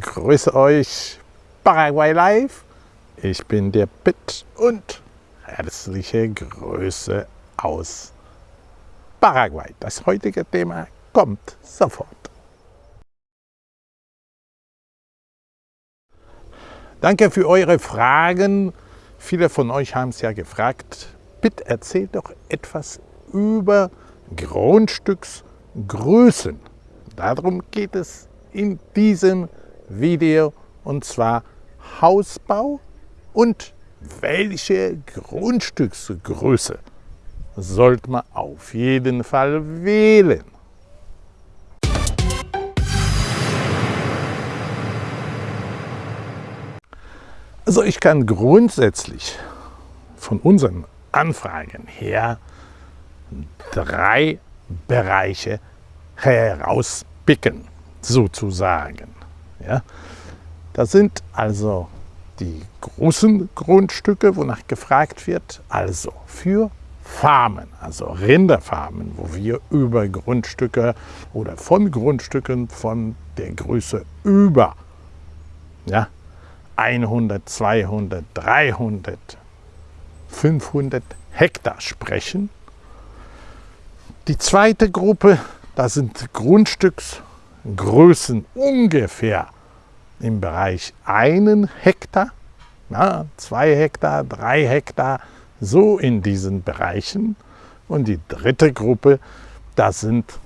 grüße euch Paraguay Live. Ich bin der Pitt und herzliche Grüße aus Paraguay. Das heutige Thema kommt sofort. Danke für eure Fragen. Viele von euch haben es ja gefragt. Bitte erzählt doch etwas über Grundstücksgrößen. Darum geht es in diesem Video und zwar Hausbau und welche Grundstücksgröße sollte man auf jeden Fall wählen. Also ich kann grundsätzlich von unseren Anfragen her drei Bereiche herauspicken, sozusagen. Ja? Das sind also die großen Grundstücke, wonach gefragt wird, also für Farmen, also Rinderfarmen, wo wir über Grundstücke oder von Grundstücken von der Größe über ja, 100, 200, 300, 500 Hektar sprechen. Die zweite Gruppe, das sind Grundstücksgrößen ungefähr im Bereich einen Hektar, na, zwei Hektar, drei Hektar, so in diesen Bereichen. Und die dritte Gruppe, das sind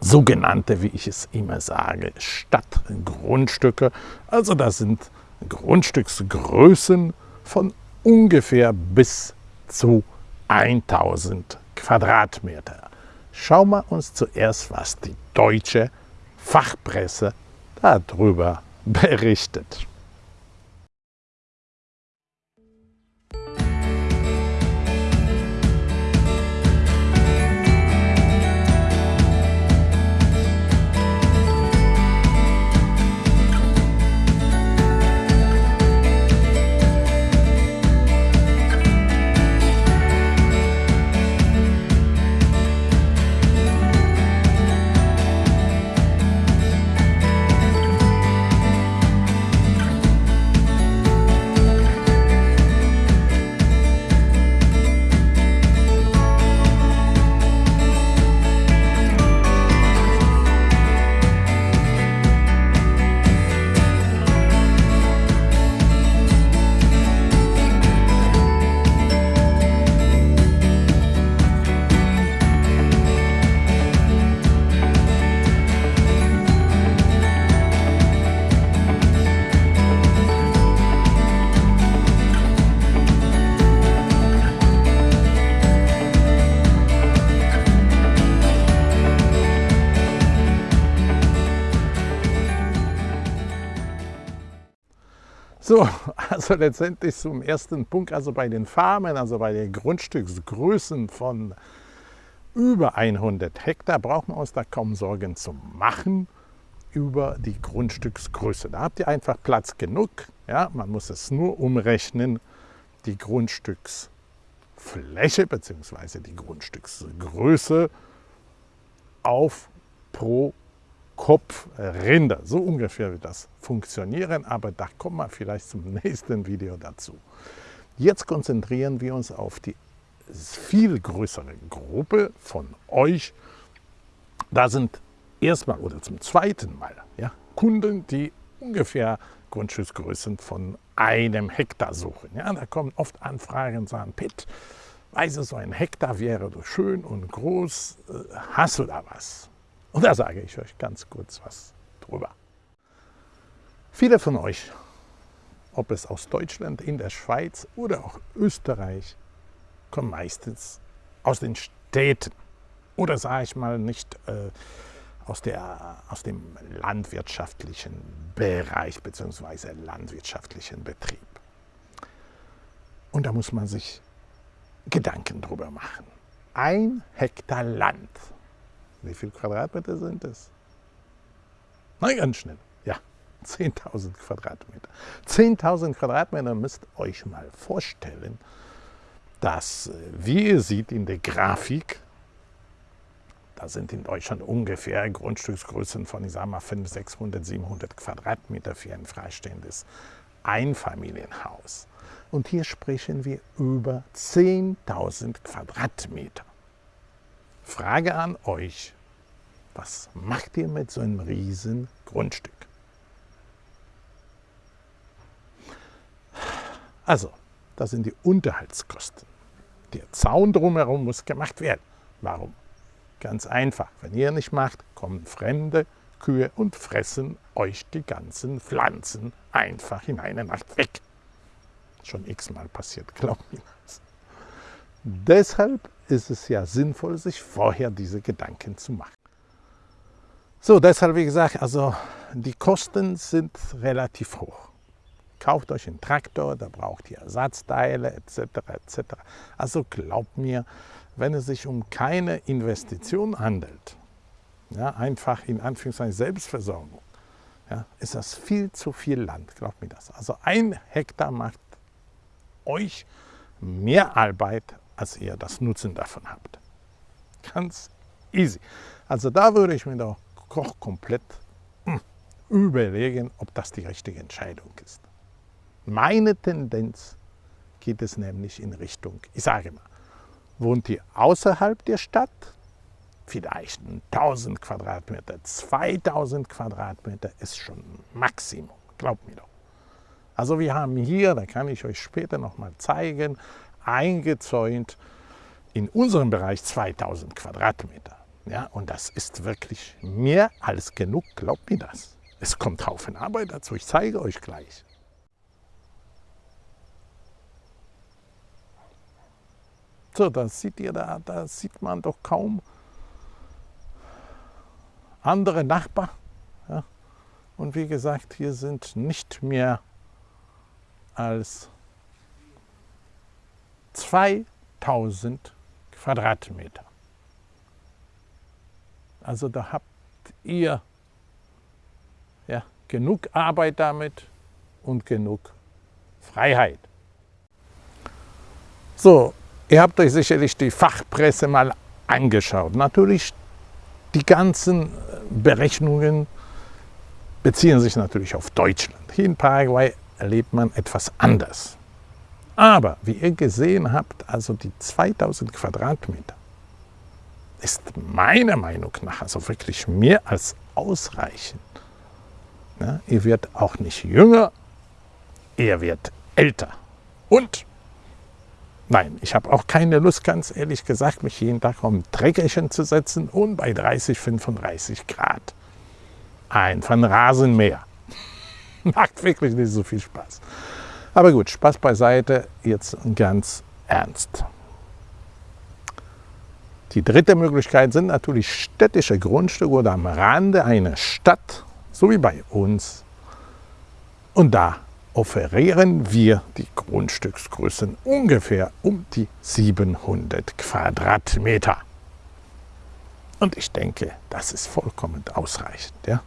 sogenannte, wie ich es immer sage, Stadtgrundstücke. Also das sind Grundstücksgrößen von ungefähr bis zu 1000 Quadratmeter. Schauen wir uns zuerst, was die deutsche Fachpresse darüber berichtet. So, also letztendlich zum ersten Punkt, also bei den Farmen, also bei den Grundstücksgrößen von über 100 Hektar braucht man uns da kaum Sorgen zu machen über die Grundstücksgröße. Da habt ihr einfach Platz genug. Ja, man muss es nur umrechnen, die Grundstücksfläche bzw. die Grundstücksgröße auf pro Kopfrinder. So ungefähr wird das funktionieren, aber da kommen wir vielleicht zum nächsten Video dazu. Jetzt konzentrieren wir uns auf die viel größere Gruppe von euch. Da sind erstmal oder zum zweiten Mal ja, Kunden, die ungefähr Grundstücksgrößen von einem Hektar suchen. Ja, da kommen oft Anfragen und sagen, Pitt, weißt du, so ein Hektar wäre so schön und groß, äh, hast du da was? Und da sage ich euch ganz kurz was drüber. Viele von euch, ob es aus Deutschland, in der Schweiz oder auch Österreich, kommen meistens aus den Städten oder sage ich mal nicht äh, aus, der, aus dem landwirtschaftlichen Bereich bzw. landwirtschaftlichen Betrieb. Und da muss man sich Gedanken drüber machen. Ein Hektar Land wie viele Quadratmeter sind das? Na, ganz schnell. Ja, 10.000 Quadratmeter. 10.000 Quadratmeter müsst euch mal vorstellen, dass, äh, wie ihr seht in der Grafik, da sind in Deutschland ungefähr Grundstücksgrößen von, ich sage mal, 500, 600, 700 Quadratmeter für ein freistehendes Einfamilienhaus. Und hier sprechen wir über 10.000 Quadratmeter. Frage an euch, was macht ihr mit so einem riesen Grundstück? Also, das sind die Unterhaltskosten. Der Zaun drumherum muss gemacht werden. Warum? Ganz einfach. Wenn ihr nicht macht, kommen fremde Kühe und fressen euch die ganzen Pflanzen einfach in einer Nacht weg. Schon x-mal passiert, glaubt mir das. Deshalb ist es ja sinnvoll, sich vorher diese Gedanken zu machen. So, deshalb, wie gesagt, also die Kosten sind relativ hoch. Kauft euch einen Traktor, da braucht ihr Ersatzteile etc. etc. Also glaubt mir, wenn es sich um keine Investition handelt, ja, einfach in Anführungszeichen Selbstversorgung, ja, ist das viel zu viel Land, glaubt mir das. Also ein Hektar macht euch mehr Arbeit, als ihr das Nutzen davon habt. Ganz easy. Also da würde ich mir doch komplett hm, überlegen, ob das die richtige Entscheidung ist. Meine Tendenz geht es nämlich in Richtung, ich sage mal, wohnt ihr außerhalb der Stadt, vielleicht 1000 Quadratmeter, 2000 Quadratmeter ist schon Maximum, glaubt mir doch. Also wir haben hier, da kann ich euch später noch mal zeigen, eingezäunt in unserem Bereich 2000 Quadratmeter. Ja, und das ist wirklich mehr als genug, glaubt mir das. Es kommt Haufen Arbeit dazu, ich zeige euch gleich. So, da seht ihr, da, da sieht man doch kaum andere Nachbarn. Ja. Und wie gesagt, hier sind nicht mehr als 2000 Quadratmeter. Also da habt ihr ja, genug Arbeit damit und genug Freiheit. So, Ihr habt euch sicherlich die Fachpresse mal angeschaut. Natürlich, die ganzen Berechnungen beziehen sich natürlich auf Deutschland. Hier in Paraguay erlebt man etwas anders. Aber wie ihr gesehen habt, also die 2000 Quadratmeter ist meiner Meinung nach also wirklich mehr als ausreichend. Ja, ihr werdet auch nicht jünger, ihr werdet älter. Und Nein, ich habe auch keine Lust, ganz ehrlich gesagt, mich jeden Tag um Treckerchen zu setzen und bei 30, 35 Grad ein von Rasenmäher. Macht wirklich nicht so viel Spaß. Aber gut, Spaß beiseite, jetzt ganz ernst. Die dritte Möglichkeit sind natürlich städtische Grundstücke oder am Rande einer Stadt, so wie bei uns. Und da offerieren wir die Grundstücksgrößen ungefähr um die 700 Quadratmeter. Und ich denke, das ist vollkommen ausreichend. Ja?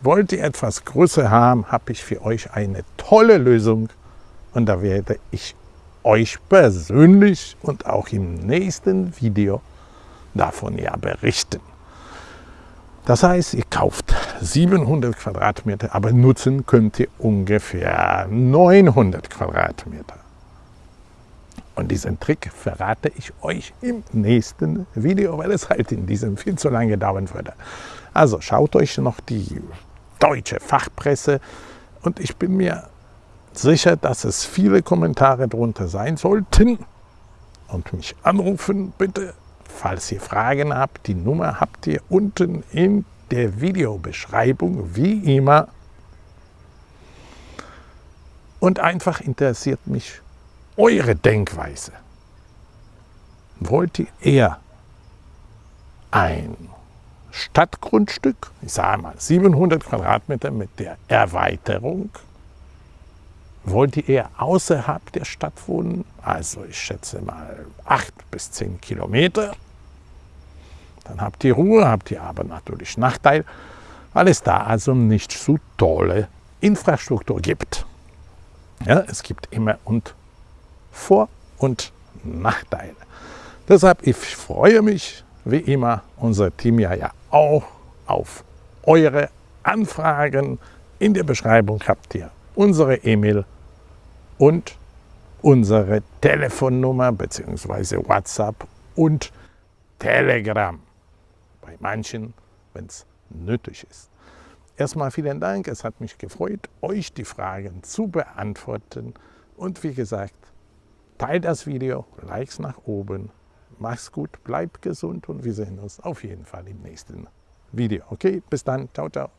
Wollt ihr etwas größer haben, habe ich für euch eine tolle Lösung. Und da werde ich euch persönlich und auch im nächsten Video davon ja berichten. Das heißt, ihr kauft 700 Quadratmeter, aber nutzen könnt ihr ungefähr 900 Quadratmeter. Und diesen Trick verrate ich euch im nächsten Video, weil es halt in diesem viel zu lange dauern würde. Also schaut euch noch die deutsche Fachpresse und ich bin mir sicher, dass es viele Kommentare drunter sein sollten. Und mich anrufen bitte Falls ihr Fragen habt, die Nummer habt ihr unten in der Videobeschreibung, wie immer. Und einfach interessiert mich eure Denkweise. Wollt ihr eher ein Stadtgrundstück, ich sage mal 700 Quadratmeter mit der Erweiterung, wollt ihr eher außerhalb der Stadt wohnen, also ich schätze mal 8 bis 10 Kilometer, dann habt ihr Ruhe, habt ihr aber natürlich Nachteil, weil es da also nicht so tolle Infrastruktur gibt. Ja, es gibt immer und Vor- und Nachteile. Deshalb, ich freue mich, wie immer unser Team ja, ja auch auf eure Anfragen. In der Beschreibung habt ihr unsere E-Mail und unsere Telefonnummer bzw. WhatsApp und Telegram. Bei manchen, wenn es nötig ist. Erstmal vielen Dank, es hat mich gefreut, euch die Fragen zu beantworten. Und wie gesagt, teilt das Video, Likes nach oben. Mach's gut, bleibt gesund und wir sehen uns auf jeden Fall im nächsten Video. Okay, bis dann, ciao, ciao.